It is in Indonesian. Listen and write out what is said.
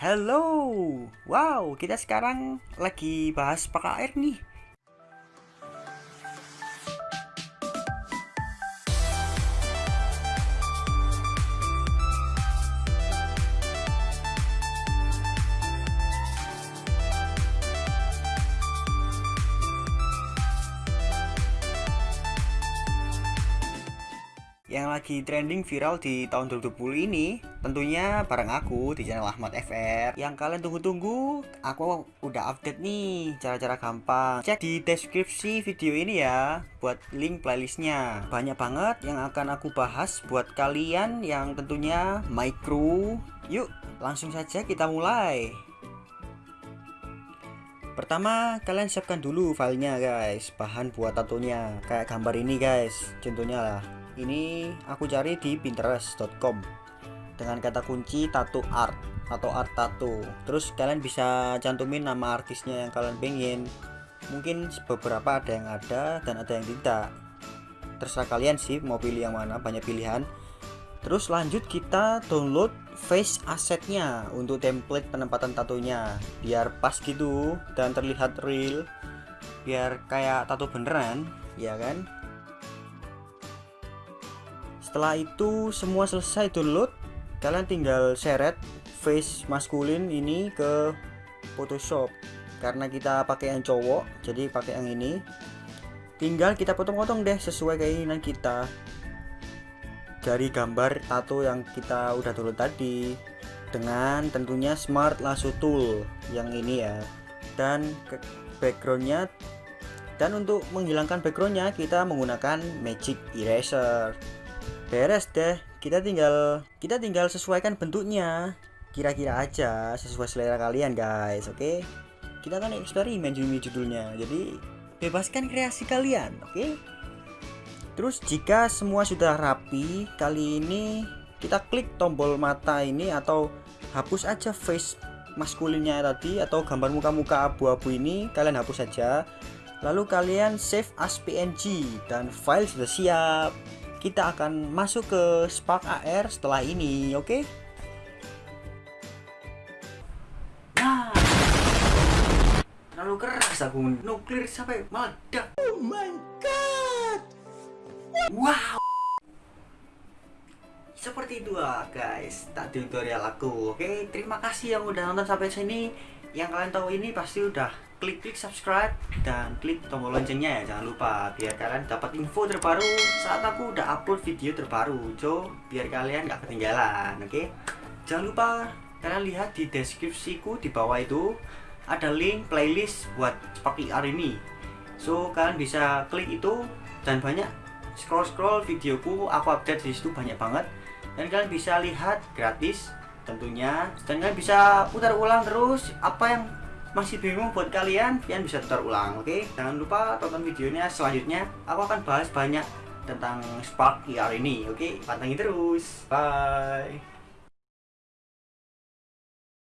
Hello, wow kita sekarang lagi bahas PKR nih yang lagi trending viral di tahun 2020 ini tentunya bareng aku di channel Ahmad FR yang kalian tunggu-tunggu aku udah update nih cara-cara gampang. Cek di deskripsi video ini ya buat link playlistnya. Banyak banget yang akan aku bahas buat kalian yang tentunya micro yuk langsung saja kita mulai. Pertama, kalian siapkan dulu filenya guys, bahan buat tatonya. Kayak gambar ini guys, contohnya lah ini aku cari di pinterest.com dengan kata kunci tattoo art atau art tattoo. Terus kalian bisa cantumin nama artisnya yang kalian pengen. Mungkin beberapa ada yang ada dan ada yang tidak. Terserah kalian sih mau pilih yang mana banyak pilihan. Terus lanjut kita download face assetnya untuk template penempatan tatonya biar pas gitu dan terlihat real. Biar kayak tato beneran ya kan setelah itu semua selesai download kalian tinggal seret face maskulin ini ke Photoshop. Karena kita pakai yang cowok jadi pakai yang ini. Tinggal kita potong-potong deh sesuai keinginan kita. Dari gambar tato yang kita udah download tadi dengan tentunya smart lasso tool yang ini ya. Dan backgroundnya dan untuk menghilangkan backgroundnya kita menggunakan magic eraser beres deh kita tinggal kita tinggal sesuaikan bentuknya. Kira-kira aja sesuai selera kalian guys oke? Okay? kita kan eksperimen judul judulnya. Jadi bebaskan kreasi kalian oke? Okay? terus jika semua sudah rapi kali ini kita klik tombol mata ini atau hapus aja face maskulinnya tadi atau gambar muka-muka abu-abu ini. Kalian hapus saja. Lalu kalian save as png dan file sudah siap kita akan masuk ke Spark AR setelah ini, oke? Okay? Nah, terlalu keras aku nuklir sampai meledak. Oh my god! Wow! Seperti itu lah guys, tak tutorial aku, oke? Okay? Terima kasih yang udah nonton sampai sini. Yang kalian tahu ini pasti udah klik klik subscribe dan klik tombol loncengnya ya jangan lupa biar kalian dapat info terbaru saat aku udah upload video terbaru. So biar kalian gak ketinggalan oke? Okay? jangan lupa kalian lihat di deskripsiku di bawah itu ada link playlist buat seperti hari ini. So kalian bisa klik itu dan banyak scroll scroll videoku aku update di situ banyak banget. Dan kalian bisa lihat gratis tentunya. Dan kalian bisa putar ulang terus apa yang masih bingung buat kalian, kalian bisa putar ulang, oke? Okay? Jangan lupa tonton videonya selanjutnya. Aku akan bahas banyak tentang Spark VR ini, oke? Okay? Pantengin terus. Bye.